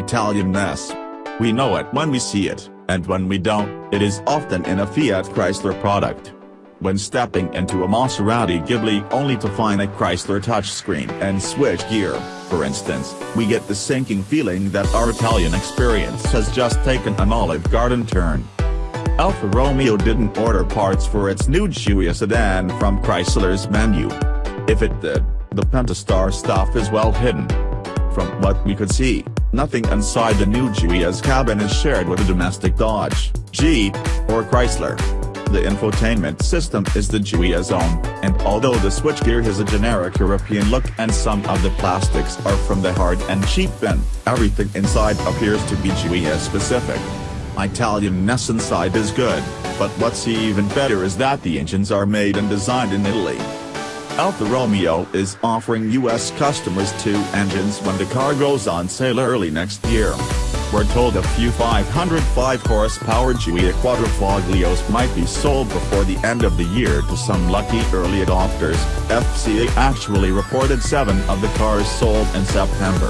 Italian-ness. We know it when we see it, and when we don't, it is often in a Fiat Chrysler product. When stepping into a Maserati Ghibli only to find a Chrysler touchscreen and switch gear, for instance, we get the sinking feeling that our Italian experience has just taken an Olive Garden turn. Alfa Romeo didn't order parts for its new Giulia sedan from Chrysler's menu. If it did, the Pentastar stuff is well hidden. From what we could see, nothing inside the new Giulia's cabin is shared with a domestic Dodge, Jeep, or Chrysler. The infotainment system is the Giulia's own, and although the switchgear has a generic European look and some of the plastics are from the hard and cheap bin, everything inside appears to be Giulia specific. Italian-ness inside is good, but what's even better is that the engines are made and designed in Italy. Alfa Romeo is offering US customers two engines when the car goes on sale early next year. We're told a few 505 horsepower Giulia Quadrifoglios might be sold before the end of the year to some lucky early adopters, FCA actually reported seven of the cars sold in September.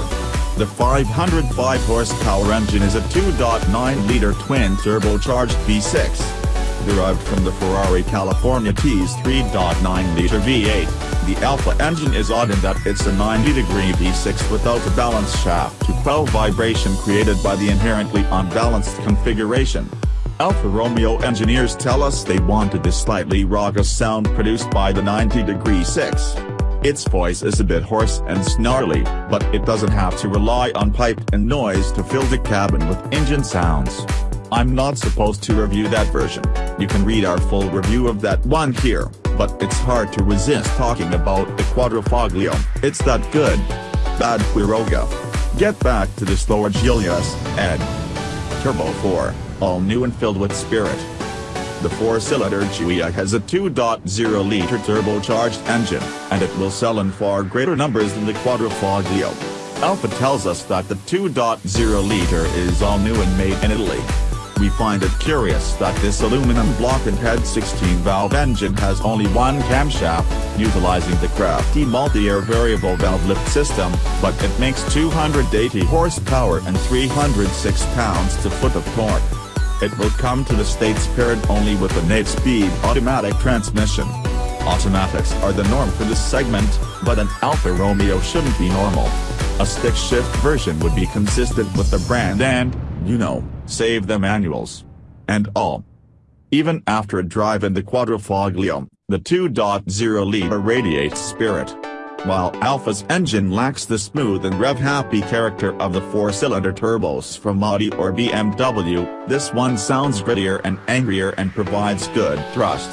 The 505 horsepower engine is a 2.9-liter twin-turbocharged V6 derived from the Ferrari California T's 3.9-liter V8. The Alfa engine is odd in that it's a 90-degree V6 without a balance shaft to quell vibration created by the inherently unbalanced configuration. Alfa Romeo engineers tell us they wanted the slightly raucous sound produced by the 90-degree 6. Its voice is a bit hoarse and snarly, but it doesn't have to rely on pipe and noise to fill the cabin with engine sounds. I'm not supposed to review that version, you can read our full review of that one here, but it's hard to resist talking about the Quadrifoglio, it's that good. Bad Quiroga. Get back to the slower Giulia's, Ed. Turbo 4, all new and filled with spirit. The four-cylinder Giulia has a 2.0-liter turbocharged engine, and it will sell in far greater numbers than the Quadrifoglio. Alfa tells us that the 2.0-liter is all new and made in Italy. We find it curious that this aluminum block and head 16-valve engine has only one camshaft, utilizing the crafty multi-air variable valve lift system, but it makes 280 horsepower and 306 pounds-to-foot of torque. It will come to the States paired only with an 8-speed automatic transmission. Automatics are the norm for this segment, but an Alfa Romeo shouldn't be normal. A stick-shift version would be consistent with the brand and, you know, save the manuals. And all. Even after a drive in the Quadrifoglio, the 2.0-liter radiates spirit. While Alfa's engine lacks the smooth and rev-happy character of the four-cylinder turbos from Audi or BMW, this one sounds grittier and angrier and provides good thrust.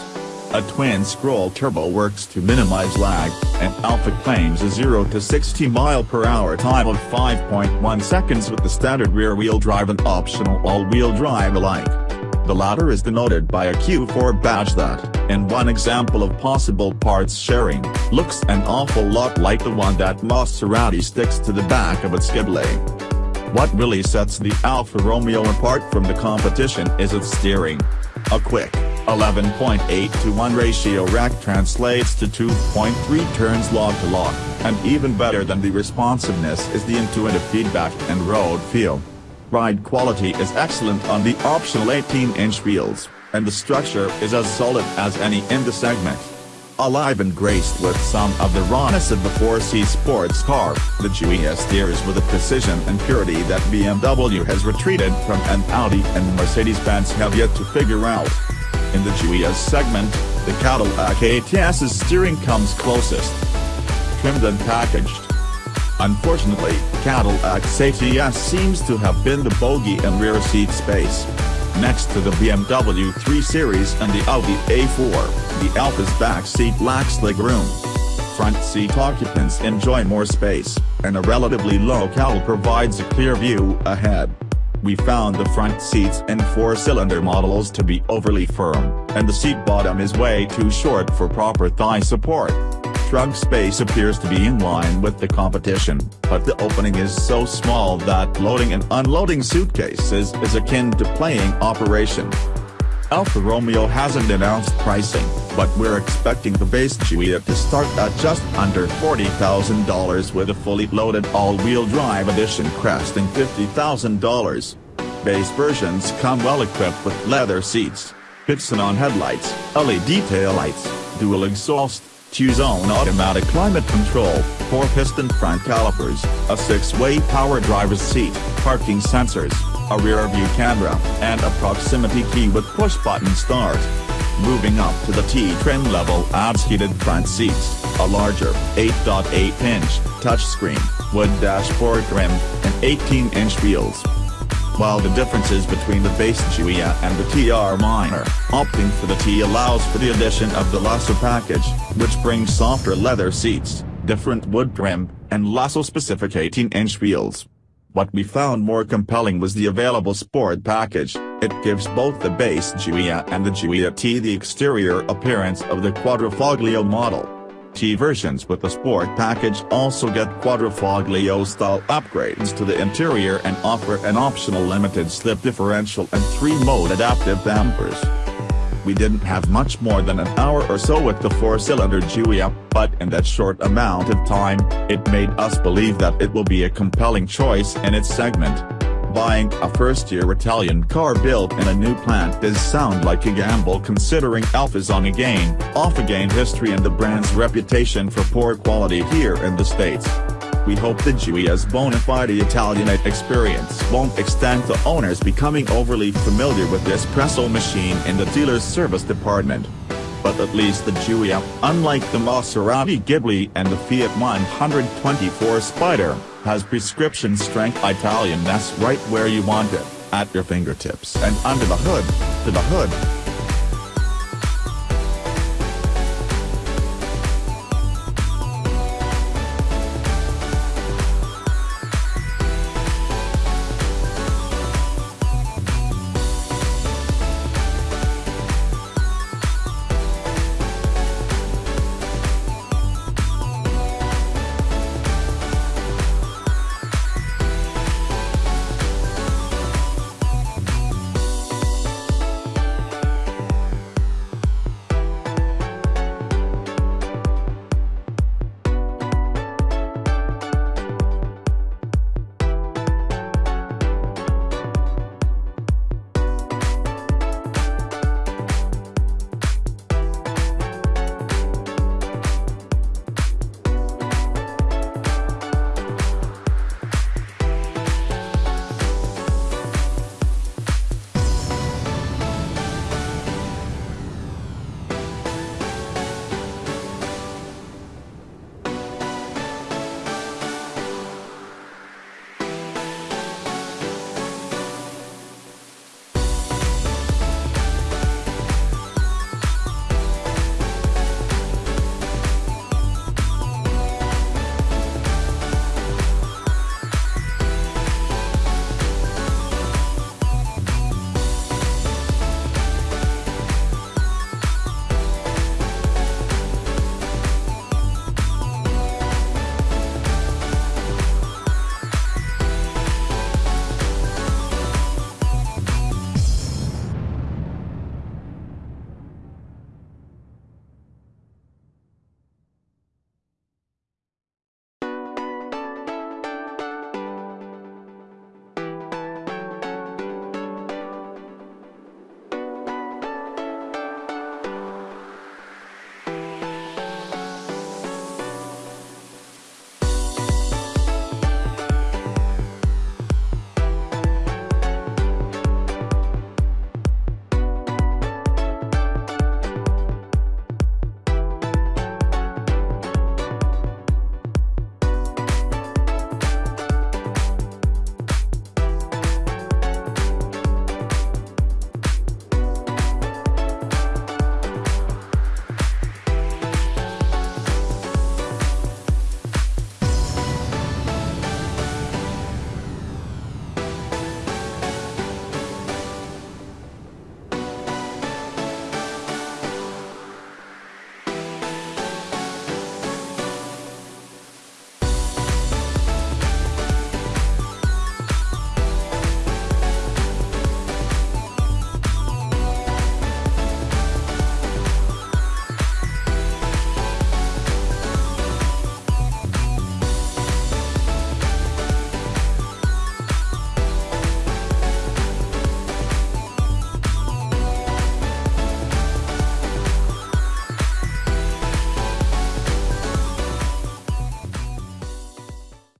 A twin-scroll turbo works to minimize lag, and Alfa claims a 0 to 60 mile per hour time of 5.1 seconds with the standard rear-wheel drive and optional all-wheel drive alike. The latter is denoted by a Q4 badge that, in one example of possible parts sharing, looks an awful lot like the one that Maserati sticks to the back of its Ghibli. What really sets the Alfa Romeo apart from the competition is its steering. A quick, 11.8 to 1 ratio rack translates to 2.3 turns lock to lock, and even better than the responsiveness is the intuitive feedback and road feel. Ride quality is excellent on the optional 18-inch wheels, and the structure is as solid as any in the segment. Alive and graced with some of the rawness of the 4C sports car, the Giulia steers with a precision and purity that BMW has retreated from and Audi and Mercedes-Benz have yet to figure out. In the Giulia's segment, the Cadillac ATS's steering comes closest. Trimmed and packaged. Unfortunately, Cadillac's ATS seems to have been the bogey in rear seat space. Next to the BMW 3 Series and the Audi A4, the Alfa's back seat lacks legroom. Front seat occupants enjoy more space, and a relatively low cowl provides a clear view ahead. We found the front seats in four-cylinder models to be overly firm, and the seat bottom is way too short for proper thigh support. Trunk space appears to be in line with the competition, but the opening is so small that loading and unloading suitcases is akin to playing Operation. Alfa Romeo hasn't announced pricing, but we're expecting the base Giulia to start at just under $40,000 with a fully loaded all-wheel drive edition cresting $50,000. Base versions come well equipped with leather seats, bi-xenon headlights, LED taillights, dual exhaust, two-zone automatic climate control, four-piston front calipers, a six-way power driver's seat, parking sensors, a rear-view camera, and a proximity key with push-button start. Moving up to the T-trim level adds heated front seats, a larger 8.8-inch touchscreen, wood dashboard trim, and 18-inch wheels. While the differences between the base Giulia and the TR are minor, opting for the T allows for the addition of the Lusso package, which brings softer leather seats, different wood trim, and Lusso-specific 18-inch wheels. What we found more compelling was the available Sport package, it gives both the base Giulia and the Giulia T the exterior appearance of the Quadrifoglio model. T versions with the Sport package also get Quadrifoglio-style upgrades to the interior and offer an optional limited slip differential and 3-mode adaptive dampers. We didn't have much more than an hour or so with the four-cylinder Giulia, but in that short amount of time, it made us believe that it will be a compelling choice in its segment. Buying a first-year Italian car built in a new plant does sound like a gamble considering Alfa's on-again, off-again history and the brand's reputation for poor quality here in the States. We hope the Giulia's bona fide Italianate experience won't extend to owners becoming overly familiar with the espresso machine in the dealer's service department. But at least the Giulia, unlike the Maserati Ghibli and the Fiat 124 Spider, has prescription-strength Italianness right where you want it, at your fingertips and under the hood, to the hood.